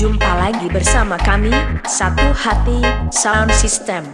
Jumpa lagi bersama kami, Satu Hati Sound System.